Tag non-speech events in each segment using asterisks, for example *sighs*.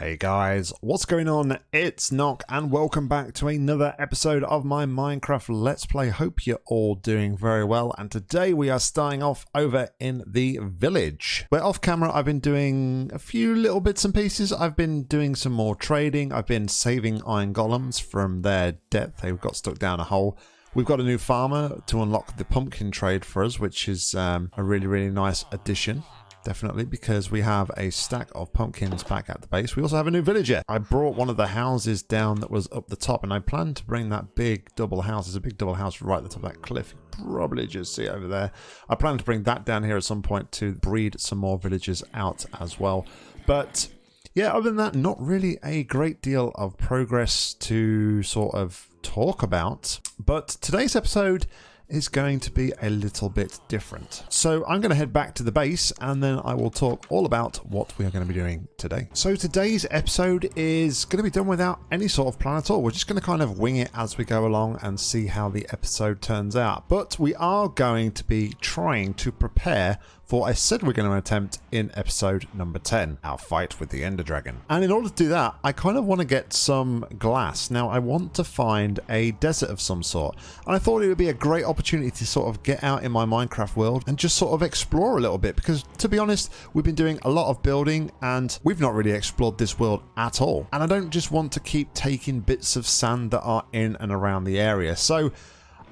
Hey guys, what's going on? It's Nock and welcome back to another episode of my Minecraft Let's Play. Hope you're all doing very well and today we are starting off over in the village. Where off camera I've been doing a few little bits and pieces. I've been doing some more trading. I've been saving iron golems from their death. They got stuck down a hole. We've got a new farmer to unlock the pumpkin trade for us, which is um, a really, really nice addition definitely, because we have a stack of pumpkins back at the base. We also have a new villager. I brought one of the houses down that was up the top, and I plan to bring that big double house. There's a big double house right at the top of that cliff. You probably just see it over there. I plan to bring that down here at some point to breed some more villagers out as well. But yeah, other than that, not really a great deal of progress to sort of talk about. But today's episode is going to be a little bit different. So I'm going to head back to the base and then I will talk all about what we are going to be doing today. So today's episode is going to be done without any sort of plan at all. We're just going to kind of wing it as we go along and see how the episode turns out. But we are going to be trying to prepare for I said we're going to attempt in episode number 10, our fight with the Ender Dragon. And in order to do that, I kind of want to get some glass. Now, I want to find a desert of some sort. And I thought it would be a great opportunity to sort of get out in my Minecraft world and just sort of explore a little bit. Because to be honest, we've been doing a lot of building and we've not really explored this world at all. And I don't just want to keep taking bits of sand that are in and around the area. So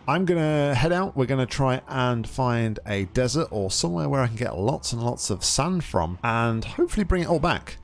I'm going to head out. We're going to try and find a desert or somewhere where I can get lots and lots of sand from and hopefully bring it all back.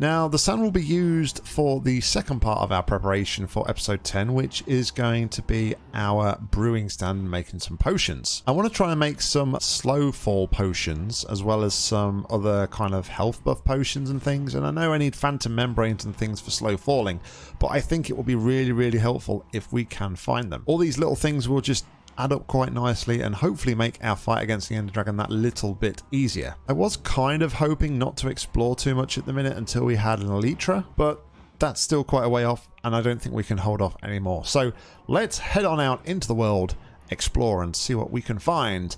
Now, the sand will be used for the second part of our preparation for episode 10, which is going to be our brewing stand making some potions. I want to try and make some slow fall potions, as well as some other kind of health buff potions and things. And I know I need phantom membranes and things for slow falling, but I think it will be really, really helpful if we can find them. All these little things will just add up quite nicely and hopefully make our fight against the Ender Dragon that little bit easier. I was kind of hoping not to explore too much at the minute until we had an Elytra, but that's still quite a way off and I don't think we can hold off anymore. So let's head on out into the world, explore and see what we can find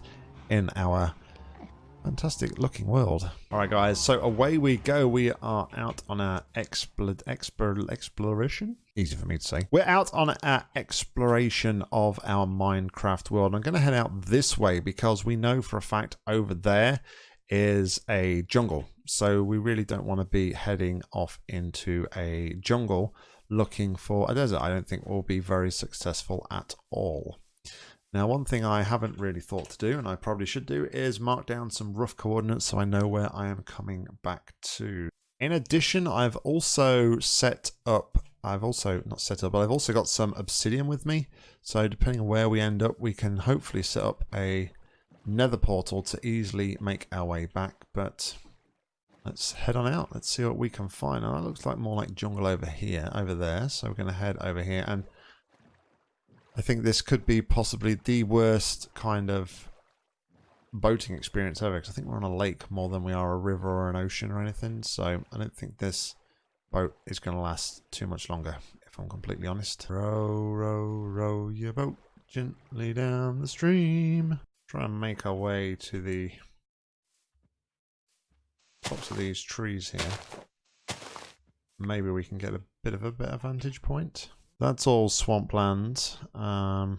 in our fantastic looking world. Alright guys, so away we go. We are out on our expl expl exploration. Easy for me to say. We're out on our exploration of our Minecraft world. I'm going to head out this way because we know for a fact over there is a jungle. So we really don't want to be heading off into a jungle looking for a desert. I don't think we'll be very successful at all. Now, one thing I haven't really thought to do, and I probably should do, is mark down some rough coordinates so I know where I am coming back to. In addition, I've also set up, I've also, not set up, but I've also got some obsidian with me. So depending on where we end up, we can hopefully set up a nether portal to easily make our way back. But let's head on out. Let's see what we can find. Now, that looks like more like jungle over here, over there. So we're going to head over here and I think this could be possibly the worst kind of boating experience ever because I think we're on a lake more than we are a river or an ocean or anything. So I don't think this boat is going to last too much longer, if I'm completely honest. Row, row, row your boat gently down the stream. Try and make our way to the tops of these trees here. Maybe we can get a bit of a better vantage point. That's all swampland. Um,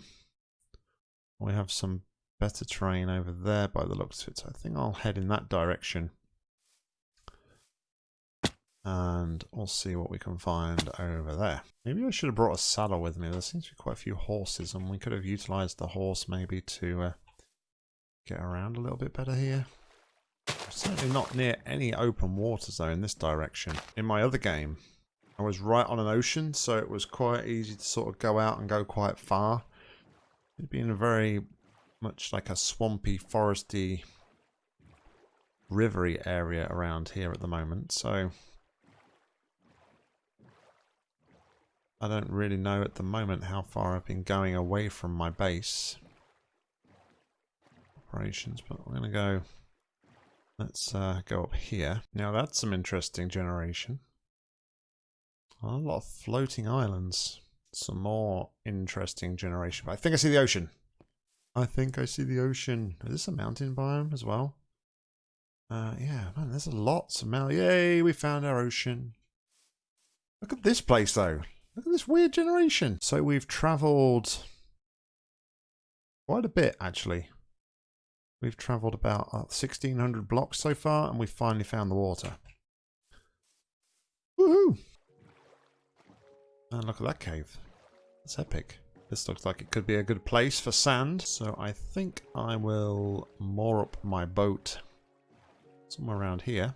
we have some better terrain over there by the looks of it. So I think I'll head in that direction. And we'll see what we can find over there. Maybe I should have brought a saddle with me. There seems to be quite a few horses and we could have utilized the horse maybe to uh, get around a little bit better here. certainly not near any open water though in this direction. In my other game, I was right on an ocean, so it was quite easy to sort of go out and go quite far. It'd been a very much like a swampy, foresty, rivery area around here at the moment, so I don't really know at the moment how far I've been going away from my base operations, but I'm going to go, let's uh, go up here. Now that's some interesting generation. A lot of floating islands. Some more interesting generation. I think I see the ocean. I think I see the ocean. Is this a mountain biome as well? Uh, yeah, man, there's a lot of. Yay, we found our ocean. Look at this place, though. Look at this weird generation. So we've travelled quite a bit, actually. We've travelled about uh, 1,600 blocks so far, and we've finally found the water. Woohoo! And look at that cave. It's epic. This looks like it could be a good place for sand. So I think I will moor up my boat somewhere around here.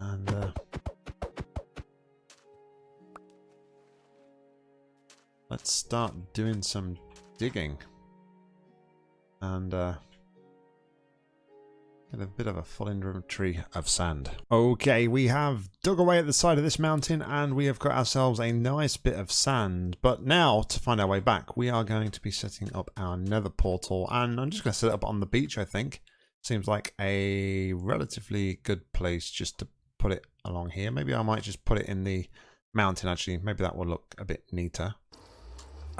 And uh, let's start doing some digging. And uh, Get a bit of a full inventory of sand. Okay, we have dug away at the side of this mountain and we have got ourselves a nice bit of sand. But now, to find our way back, we are going to be setting up our nether portal. And I'm just going to set it up on the beach, I think. Seems like a relatively good place just to put it along here. Maybe I might just put it in the mountain, actually. Maybe that will look a bit neater.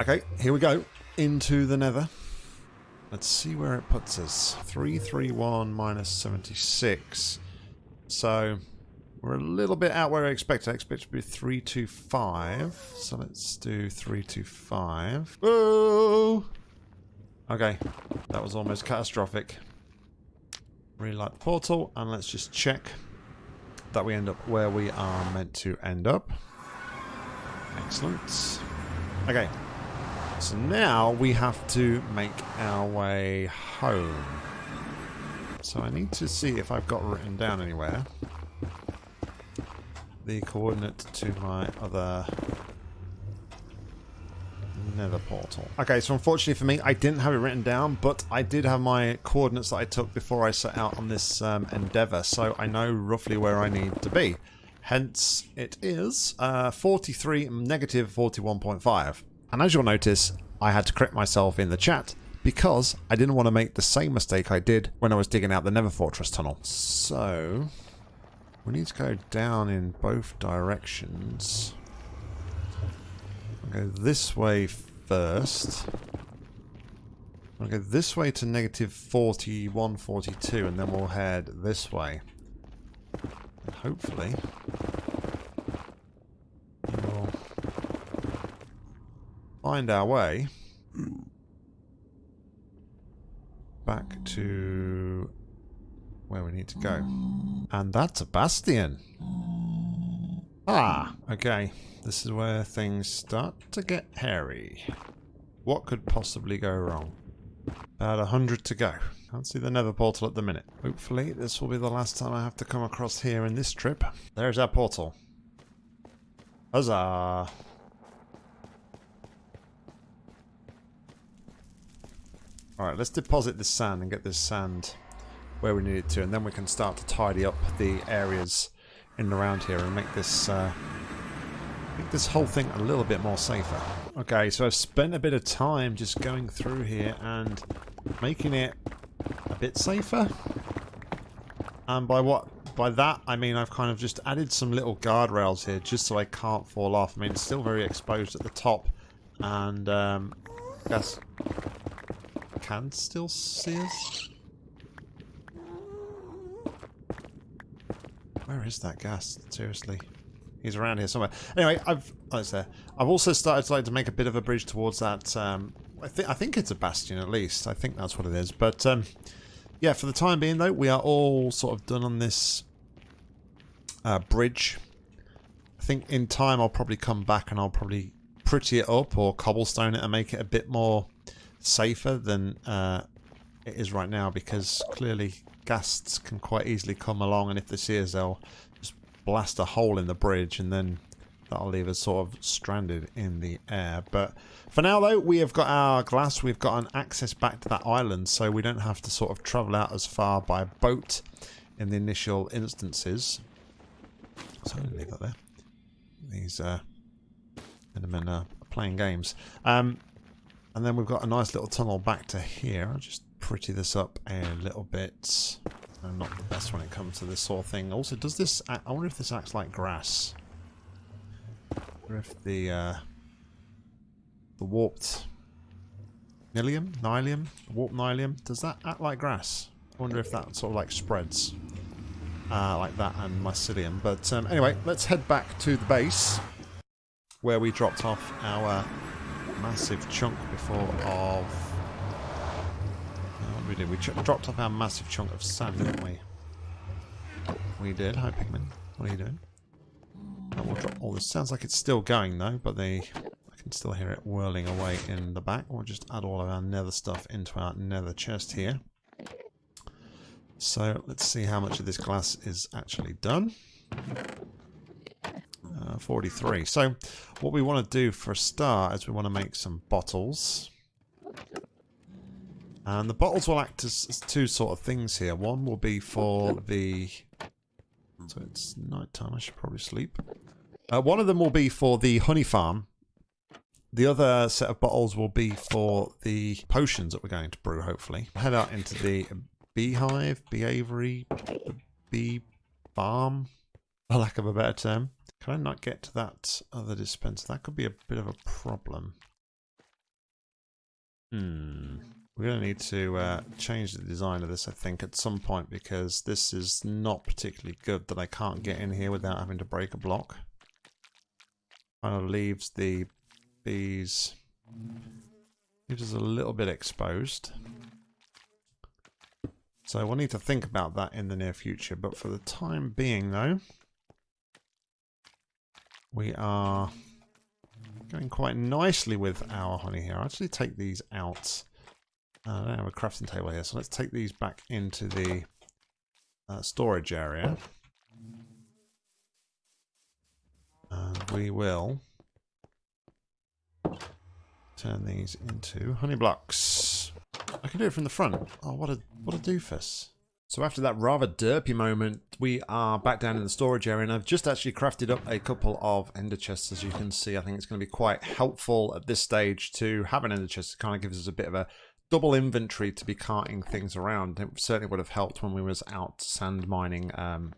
Okay, here we go. Into the nether. Let's see where it puts us. 331 minus 76. So we're a little bit out where I expect. I expect to be 325. So let's do 325. Whoa! Okay, that was almost catastrophic. Relight the portal and let's just check that we end up where we are meant to end up. Excellent. Okay, so now we have to make our way home. So I need to see if I've got written down anywhere the coordinate to my other nether portal. Okay, so unfortunately for me, I didn't have it written down, but I did have my coordinates that I took before I set out on this um, endeavor, so I know roughly where I need to be. Hence, it is uh, 43 negative 41.5. And as you'll notice, I had to correct myself in the chat because I didn't want to make the same mistake I did when I was digging out the Nether Fortress tunnel. So, we need to go down in both directions. I'll go this way first. I'll go this way to negative 41, 42, and then we'll head this way. And hopefully, we'll find our way back to where we need to go. And that's a bastion. Ah, okay. This is where things start to get hairy. What could possibly go wrong? About a hundred to go. Can't see the nether portal at the minute. Hopefully this will be the last time I have to come across here in this trip. There's our portal. Huzzah! Alright, let's deposit this sand and get this sand where we need it to, and then we can start to tidy up the areas in and around here and make this uh, make this whole thing a little bit more safer. Okay, so I've spent a bit of time just going through here and making it a bit safer. And by what by that I mean I've kind of just added some little guardrails here just so I can't fall off. I mean it's still very exposed at the top and um, that's can still see us? Where is that ghast? Seriously. He's around here somewhere. Anyway, I've oh, it's there. I've also started to like to make a bit of a bridge towards that. Um, I think I think it's a bastion at least. I think that's what it is. But um, yeah, for the time being though, we are all sort of done on this uh, bridge. I think in time I'll probably come back and I'll probably pretty it up or cobblestone it and make it a bit more safer than uh, it is right now because clearly ghasts can quite easily come along and if they see us they'll just blast a hole in the bridge and then that'll leave us sort of stranded in the air. But for now though, we have got our glass, we've got an access back to that island so we don't have to sort of travel out as far by boat in the initial instances. So I'm to leave that there. These uh, men are playing games. Um, and then we've got a nice little tunnel back to here. I'll just pretty this up a little bit. I'm not the best when it comes to this sort of thing. Also, does this... Act, I wonder if this acts like grass. Or if the... Uh, the warped... Nilium? Nylium? Warped Nylium? Does that act like grass? I wonder if that sort of like spreads. uh, like that and mycelium. But um, anyway, let's head back to the base where we dropped off our massive chunk before of... Uh, what did we do? We dropped off our massive chunk of sand, didn't we? We did. Hi, Pigman. What are you doing? Oh, we'll drop all this. Sounds like it's still going, though, but the I can still hear it whirling away in the back. We'll just add all of our nether stuff into our nether chest here. So let's see how much of this glass is actually done. Uh, 43. So what we want to do for a start is we want to make some bottles. And the bottles will act as, as two sort of things here. One will be for the... So it's night time, I should probably sleep. Uh, one of them will be for the honey farm. The other set of bottles will be for the potions that we're going to brew, hopefully. Head out into the beehive, bee aviary, bee farm, for lack of a better term. Can I not get to that other dispenser? That could be a bit of a problem. Hmm. We're going to need to uh, change the design of this, I think, at some point, because this is not particularly good that I can't get in here without having to break a block. Kind of leaves the bees... Leaves us a little bit exposed. So we'll need to think about that in the near future. But for the time being, though, we are going quite nicely with our honey here. I'll actually take these out. Uh, I don't have a crafting table here, so let's take these back into the uh, storage area. And we will turn these into honey blocks. I can do it from the front. Oh, what a what a doofus. So after that rather derpy moment, we are back down in the storage area and I've just actually crafted up a couple of ender chests as you can see. I think it's going to be quite helpful at this stage to have an ender chest. It kind of gives us a bit of a double inventory to be carting things around. It certainly would have helped when we was out sand mining um,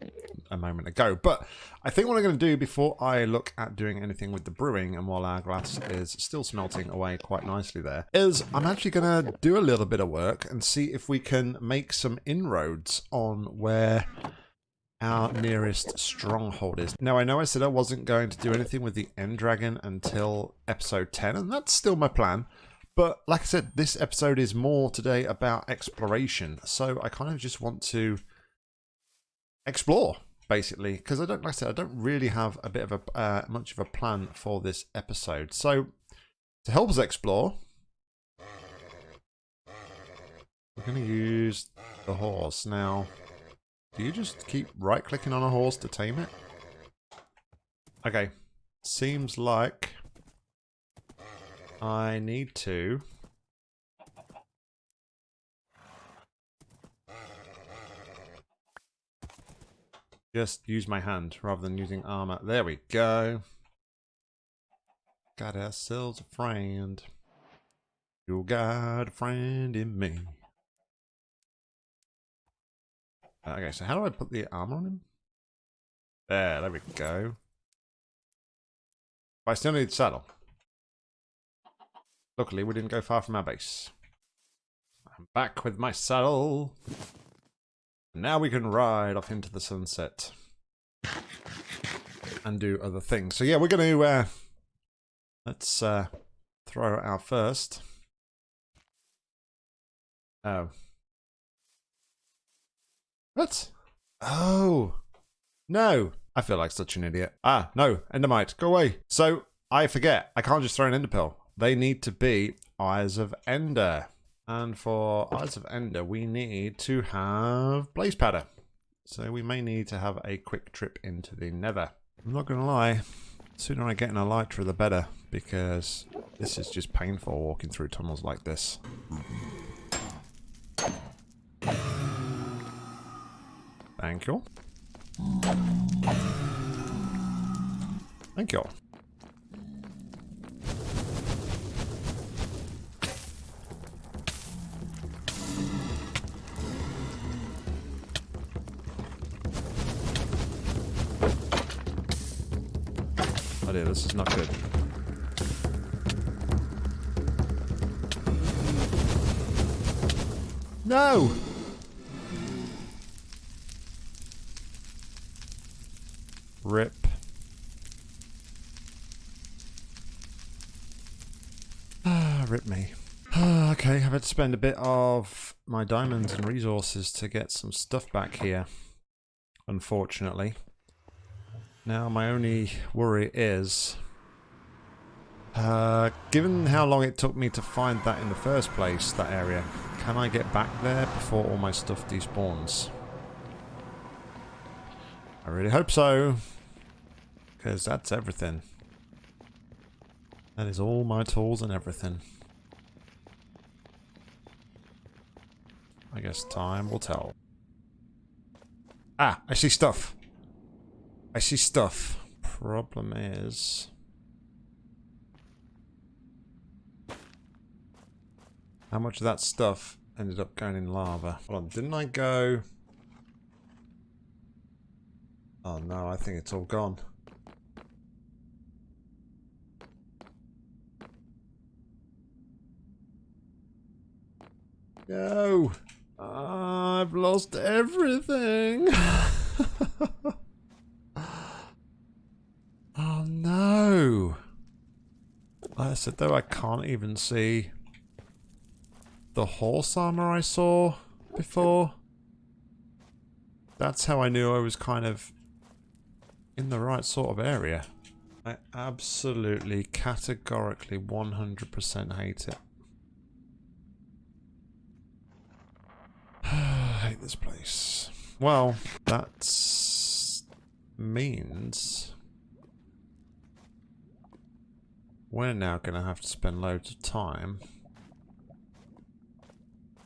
a moment ago. But I think what I'm going to do before I look at doing anything with the brewing and while our glass is still smelting away quite nicely there, is I'm actually going to do a little bit of work and see if we can make some inroads on where our nearest stronghold is. Now, I know I said I wasn't going to do anything with the End Dragon until episode 10, and that's still my plan. But like I said, this episode is more today about exploration. So I kind of just want to explore, basically, because I don't, like I said, I don't really have a bit of a uh, much of a plan for this episode. So to help us explore, we're going to use the horse. Now, do you just keep right-clicking on a horse to tame it? Okay, seems like I need to... Just use my hand rather than using armor. There we go. Got ourselves a friend. You got a friend in me. Uh, okay, so how do I put the armor on him? There, there we go. But I still need saddle. Luckily, we didn't go far from our base. I'm back with my saddle. And now we can ride off into the sunset. And do other things. So yeah, we're going to... Uh, let's uh, throw our first. Oh. What? Oh. No. I feel like such an idiot. Ah, no. Endermite. Go away. So, I forget. I can't just throw an ender pearl they need to be Eyes of Ender. And for Eyes of Ender, we need to have Blaze Powder. So we may need to have a quick trip into the nether. I'm not going to lie, sooner I get in a elytra the better, because this is just painful walking through tunnels like this. Thank you. Thank you. This is not good. No! Rip. Ah, rip me. Ah, okay, I've had to spend a bit of my diamonds and resources to get some stuff back here. Unfortunately. Now my only worry is... Uh, given how long it took me to find that in the first place, that area, can I get back there before all my stuff despawns? I really hope so. Because that's everything. That is all my tools and everything. I guess time will tell. Ah, I see stuff. I see stuff. Problem is... How much of that stuff ended up going in lava? Hold on, didn't I go... Oh no, I think it's all gone. No! I've lost everything! *laughs* oh no! Like I said though, I can't even see the horse armor I saw before. That's how I knew I was kind of in the right sort of area. I absolutely, categorically, 100% hate it. *sighs* I hate this place. Well, that means we're now going to have to spend loads of time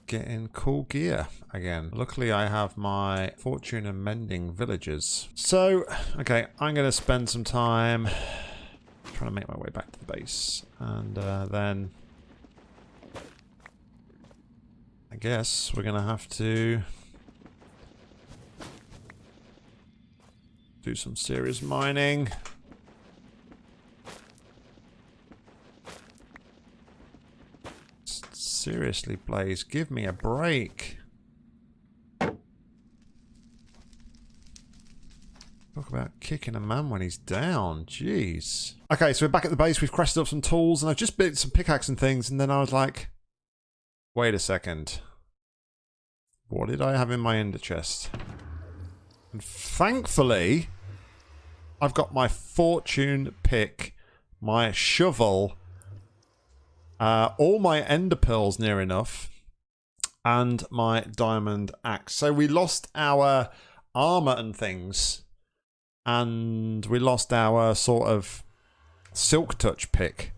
getting cool gear again. Luckily I have my fortune and mending villagers. So, okay, I'm going to spend some time trying to make my way back to the base. And uh, then I guess we're going to have to do some serious mining. Seriously, Blaze, give me a break. Talk about kicking a man when he's down. Jeez. Okay, so we're back at the base. We've crafted up some tools, and I've just built some pickaxe and things, and then I was like, wait a second. What did I have in my ender chest? And thankfully, I've got my fortune pick, my shovel, uh, all my ender pearls near enough. And my diamond axe. So we lost our armor and things. And we lost our sort of silk touch pick.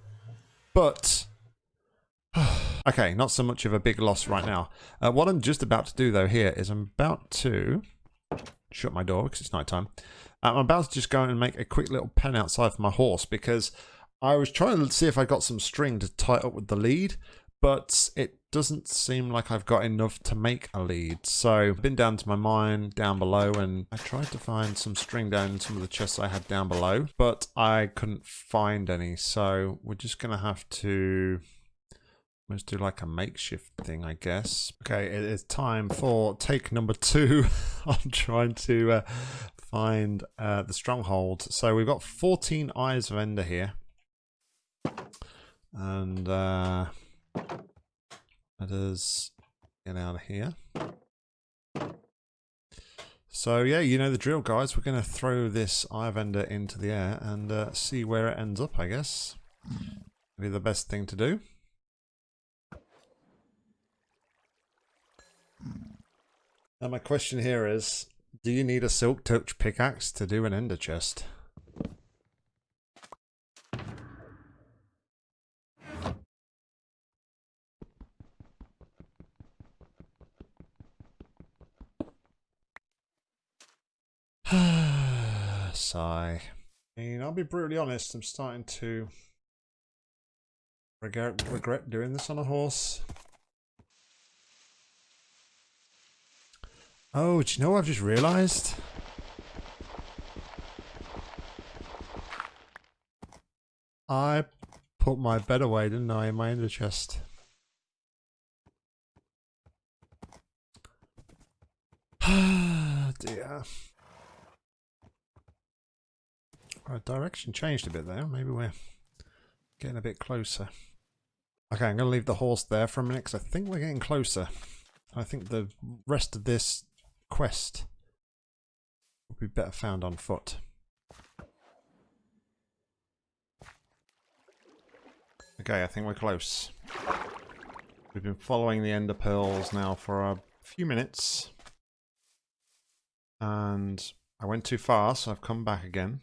But... *sighs* okay, not so much of a big loss right now. Uh, what I'm just about to do though here is I'm about to shut my door because it's night time. I'm about to just go and make a quick little pen outside for my horse because I was trying to see if I got some string to tie up with the lead, but it doesn't seem like I've got enough to make a lead. So I've been down to my mine down below and I tried to find some string down in some of the chests I had down below, but I couldn't find any. So we're just going to have to Let's do like a makeshift thing, I guess. Okay, it is time for take number two. *laughs* I'm trying to uh, find uh, the stronghold. So we've got 14 Eyes of Ender here. And uh, let us get out of here. So yeah, you know the drill, guys. We're going to throw this Eye of Ender into the air and uh, see where it ends up, I guess. Be the best thing to do. Now my question here is, do you need a silk touch pickaxe to do an ender chest? Sigh. I mean, I'll be brutally honest, I'm starting to regret, regret doing this on a horse. Oh, do you know what I've just realised? I put my bed away, didn't I, in my ender chest. *sighs* dear. Our direction changed a bit there. Maybe we're getting a bit closer. Okay, I'm going to leave the horse there for a minute because I think we're getting closer. I think the rest of this quest will be better found on foot. Okay, I think we're close. We've been following the ender pearls now for a few minutes. And I went too far, so I've come back again.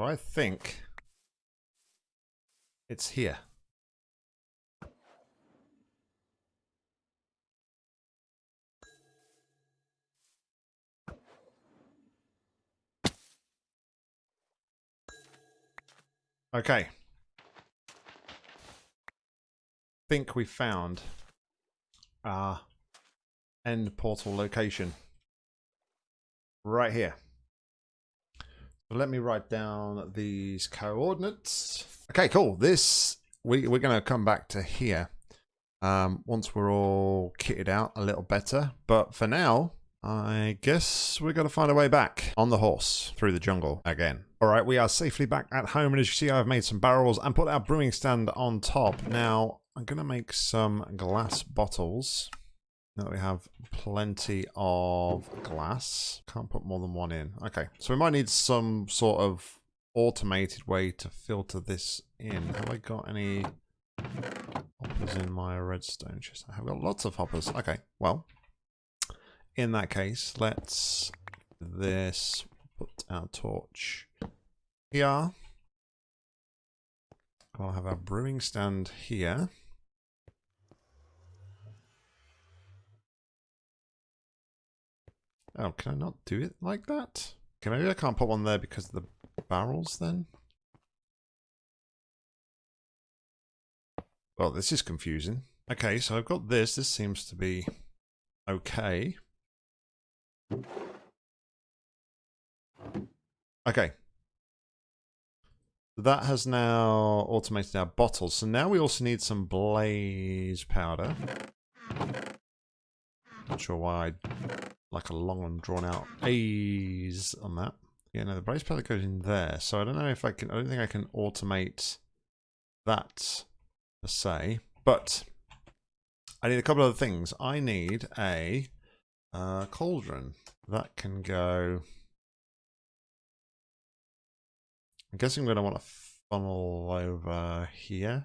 I think it's here. Okay. think we found our end portal location. Right here. Let me write down these coordinates. Okay, cool. This, we, we're going to come back to here um, once we're all kitted out a little better. But for now, I guess we're going to find a way back on the horse through the jungle again. All right, we are safely back at home. And as you see, I've made some barrels and put our brewing stand on top. Now, I'm going to make some glass bottles. Now we have plenty of glass. Can't put more than one in. Okay, so we might need some sort of automated way to filter this in. Have I got any hoppers in my redstone chest? I have got lots of hoppers. Okay, well, in that case, let's this put our torch here. I'll have our brewing stand here. Oh, can I not do it like that? Okay, maybe I can't put one there because of the barrels then? Well, this is confusing. Okay, so I've got this. This seems to be okay. Okay. That has now automated our bottles. So now we also need some blaze powder. Not sure why I like a long and drawn out A's on that. Yeah, no, the brace pellet goes in there. So I don't know if I can, I don't think I can automate that per se. But I need a couple of other things. I need a uh, cauldron. That can go... I'm guessing I'm going to want to funnel over here.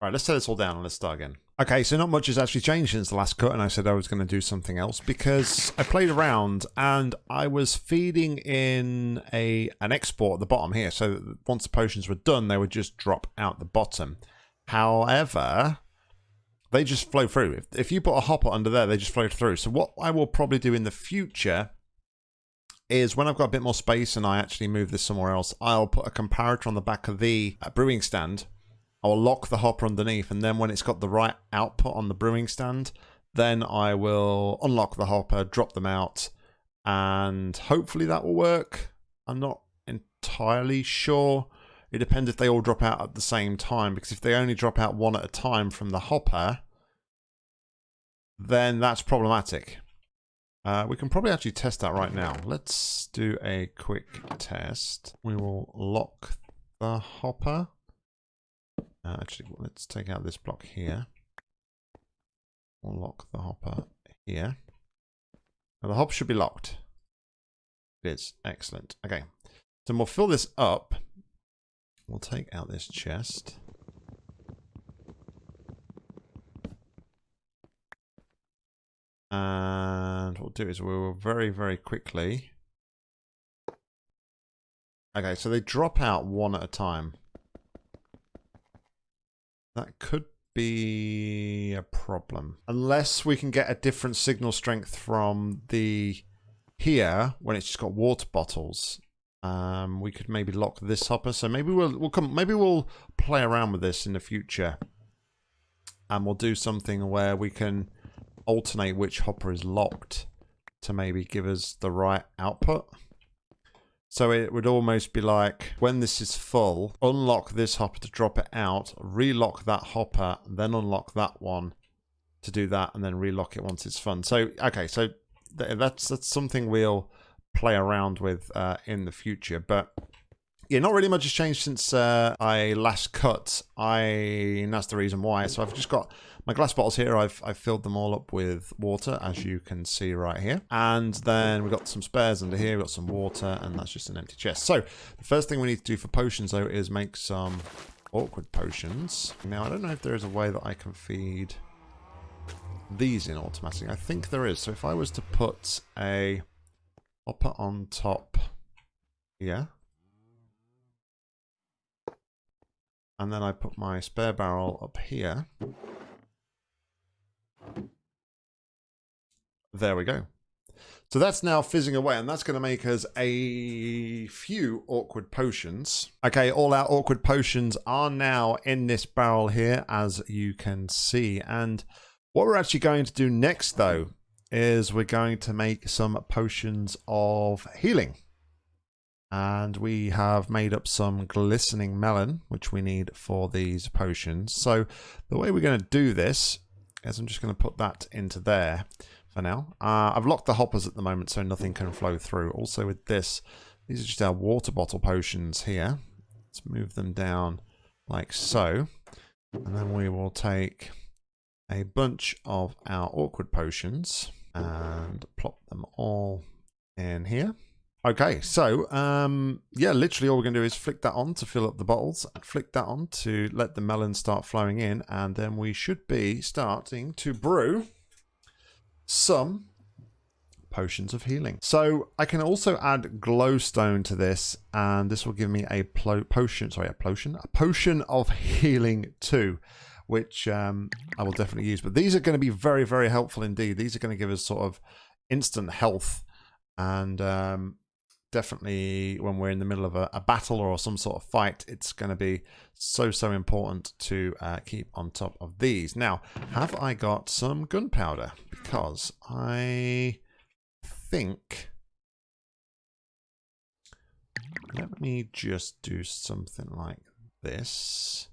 All right, let's set this all down and let's start again. Okay, so not much has actually changed since the last cut and I said I was going to do something else because I played around and I was feeding in a an export at the bottom here so once the potions were done they would just drop out the bottom. However, they just flow through. If, if you put a hopper under there, they just flow through. So what I will probably do in the future is when I've got a bit more space and I actually move this somewhere else, I'll put a comparator on the back of the uh, brewing stand I'll lock the hopper underneath and then when it's got the right output on the brewing stand, then I will unlock the hopper, drop them out, and hopefully that will work. I'm not entirely sure. It depends if they all drop out at the same time, because if they only drop out one at a time from the hopper, then that's problematic. Uh, we can probably actually test that right now. Let's do a quick test. We will lock the hopper. Uh, actually, let's take out this block here. We'll lock the hopper here. Now the hopper should be locked. It is. Excellent. Okay. So we'll fill this up. We'll take out this chest. And what we'll do is we will very, very quickly... Okay, so they drop out one at a time. That could be a problem. Unless we can get a different signal strength from the here when it's just got water bottles. Um, we could maybe lock this hopper. So maybe we'll we'll come maybe we'll play around with this in the future. And we'll do something where we can alternate which hopper is locked to maybe give us the right output. So it would almost be like when this is full, unlock this hopper to drop it out, relock that hopper, then unlock that one to do that, and then relock it once it's full. So, okay, so th that's, that's something we'll play around with uh, in the future. But yeah, not really much has changed since uh, I last cut. I and that's the reason why. So I've just got my glass bottles here. I've I've filled them all up with water, as you can see right here. And then we've got some spares under here. We've got some water, and that's just an empty chest. So the first thing we need to do for potions, though, is make some awkward potions. Now I don't know if there is a way that I can feed these in automatically. I think there is. So if I was to put a hopper on top here, and then I put my spare barrel up here, there we go. So that's now fizzing away, and that's going to make us a few awkward potions. Okay, all our awkward potions are now in this barrel here, as you can see. And what we're actually going to do next, though, is we're going to make some potions of healing. And we have made up some glistening melon, which we need for these potions. So the way we're going to do this is I'm just going to put that into there for now. Uh, I've locked the hoppers at the moment so nothing can flow through. Also with this, these are just our water bottle potions here. Let's move them down like so. And then we will take a bunch of our awkward potions and plop them all in here. Okay, so um, yeah, literally all we're going to do is flick that on to fill up the bottles, flick that on to let the melon start flowing in, and then we should be starting to brew some potions of healing. So I can also add glowstone to this, and this will give me a potion, sorry, a potion, a potion of healing too which um, I will definitely use. But these are going to be very, very helpful indeed. These are going to give us sort of instant health and um, definitely when we're in the middle of a, a, battle or some sort of fight, it's going to be so, so important to uh, keep on top of these. Now, have I got some gunpowder? Because I think... Let me just do something like this.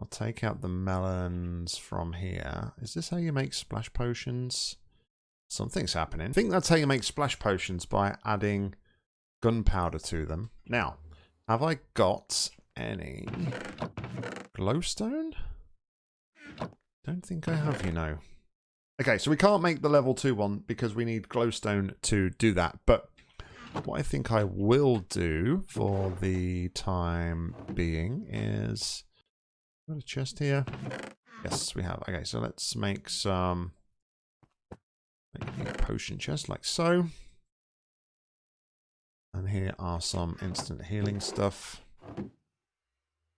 I'll take out the melons from here. Is this how you make splash potions? Something's happening. I think that's how you make splash potions by adding gunpowder to them. Now, have I got any glowstone? Don't think I have, you know. Okay, so we can't make the level 2 one because we need glowstone to do that. But what I think I will do for the time being is Got a chest here? Yes, we have. Okay, so let's make some make a potion chest like so. And here are some instant healing stuff.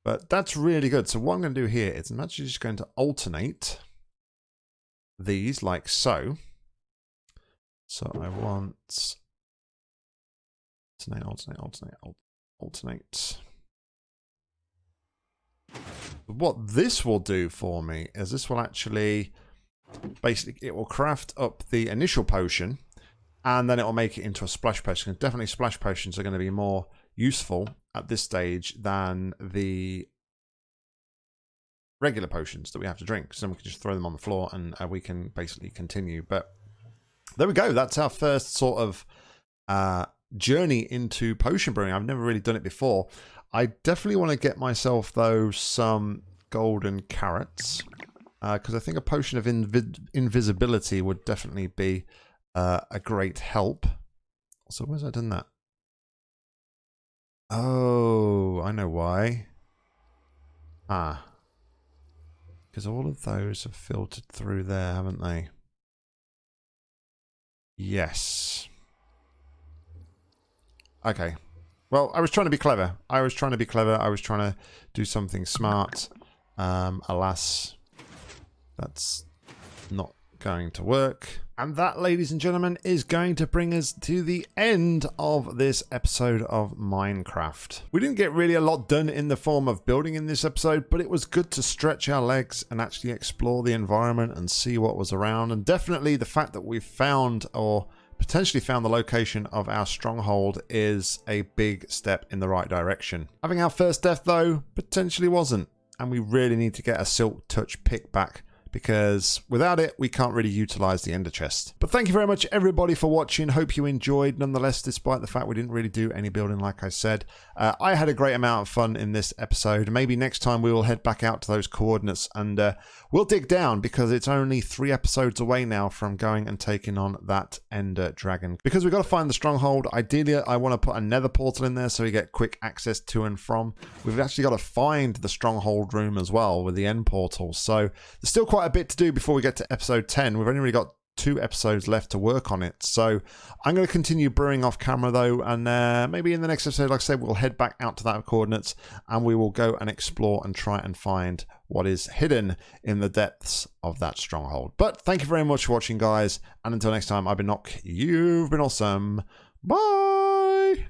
But that's really good. So what I'm going to do here is I'm actually just going to alternate these like so. So I want alternate, alternate, alternate, alternate what this will do for me is this will actually basically it will craft up the initial potion and then it will make it into a splash potion. Definitely splash potions are going to be more useful at this stage than the regular potions that we have to drink. So we can just throw them on the floor and uh, we can basically continue. But there we go. That's our first sort of uh, journey into potion brewing. I've never really done it before. I definitely want to get myself, though, some golden carrots. Because uh, I think a potion of invi invisibility would definitely be uh, a great help. So where's I done that? Oh, I know why. Ah. Because all of those have filtered through there, haven't they? Yes. Okay. Well, I was trying to be clever. I was trying to be clever. I was trying to do something smart. Um, alas, that's not going to work. And that, ladies and gentlemen, is going to bring us to the end of this episode of Minecraft. We didn't get really a lot done in the form of building in this episode, but it was good to stretch our legs and actually explore the environment and see what was around. And definitely the fact that we found or potentially found the location of our stronghold is a big step in the right direction. Having our first death though, potentially wasn't, and we really need to get a Silk Touch pick back because without it, we can't really utilize the ender chest. But thank you very much, everybody, for watching. Hope you enjoyed, nonetheless, despite the fact we didn't really do any building, like I said. Uh, I had a great amount of fun in this episode. Maybe next time we will head back out to those coordinates and uh, we'll dig down because it's only three episodes away now from going and taking on that ender dragon. Because we've got to find the stronghold. Ideally, I want to put a nether portal in there so we get quick access to and from. We've actually got to find the stronghold room as well with the end portal. So there's still quite a bit to do before we get to episode 10. We've only really got two episodes left to work on it. So I'm going to continue brewing off camera though, and uh, maybe in the next episode, like I said, we'll head back out to that coordinates and we will go and explore and try and find what is hidden in the depths of that stronghold. But thank you very much for watching, guys, and until next time, I've been Nock. You've been awesome. Bye.